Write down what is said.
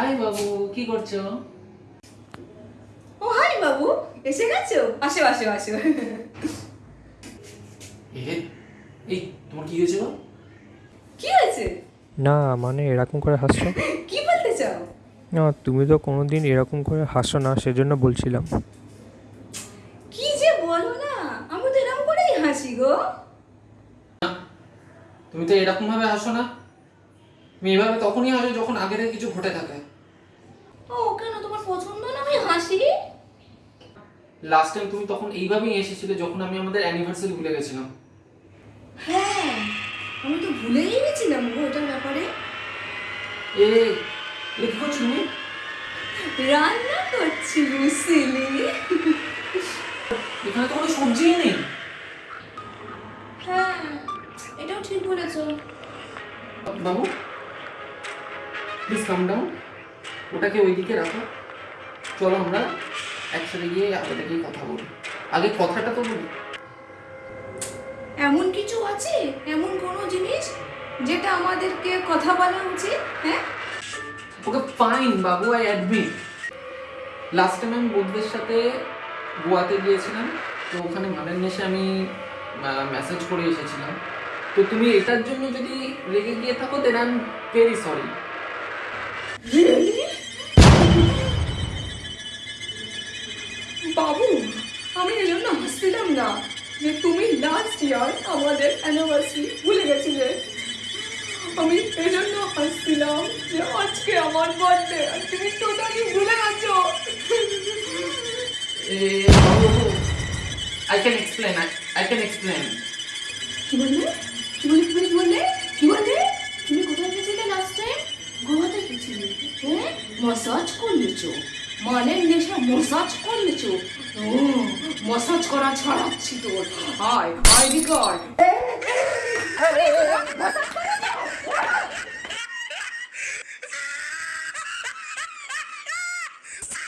High বাবু কি করছ? ও high বাবু এসে গেছো? আসো আসো আসো। এই তোমার কি হয়েছে কি হয়েছে? না মানে এরকম করে হাসছো? কি বলতে চাও? না তুমি তো কোনোদিন এরকম করে হাসো না সেজন্য বলছিলাম। কি যে বলো না আমি তো এরকম করেই হাসি গো। তুমি তো এরকম ভাবে হাসো না। তুমি এভাবে তখনই হাসো যখন আগের কিছু ঘটে থাকে। ও কেন? তোমার পছন্দ না আমি হাসি? লাস্ট টাইম তুমি তখন এইভাবেই এসেছিলে যখন আমি আমাদের অ্যানিভার্সারি ভুলে গেছিলাম। হ্যাঁ আমি তো ভুলেই গেছিলাম গো ওটার ব্যাপারে। এ এ কি করছ তুমি? রান্না করছি বুঝলি এখানে তো কোনো সবজিই নেই। হ্যাঁ এটাও ঠিক বলেছ। বাবু? প্লিজ কাম ডাউন ওটাকে ওইদিকে রাখো। চলো আমরা একসাথে গিয়ে আগে গিয়ে কথা বলি। আগে কথাটা তো বলি। এমন কিছু আছে? এমন কোনো জিনিস যেটা আমাদেরকে কথা বলা উচিত? হ্যাঁ? ওকে ফাইন বাবু আই অ্যাডমিট লাস্ট টাইম আমি বন্ধুদের সাথে গোয়াতে গিয়েছিলাম তো ওখানে গানের নেশে আমি মেসেজ করে এসেছিলাম। তো তুমি এটার জন্য যদি রেগে গিয়ে থাকো then I am very sorry বাবু আমি এই জন্য হাসছিলাম না যে তুমি লাস্ট ইয়ার আমাদের অ্যানিভার্সারি ভুলে গেছিলে। আমি এই জন্য হাসছিলাম যে আজকে আমার বার্থডে আর তুমি টোটালি ভুলে গেছো। বাবু I can explain I can explain কি বললে? কি বলে বলে কি বললে? কি বললে? মসাজ করলেছ মানে নেশা মসাজ করলেছ মসাজ করা ছড়াচ্ছি তোর আয় আয় বিকট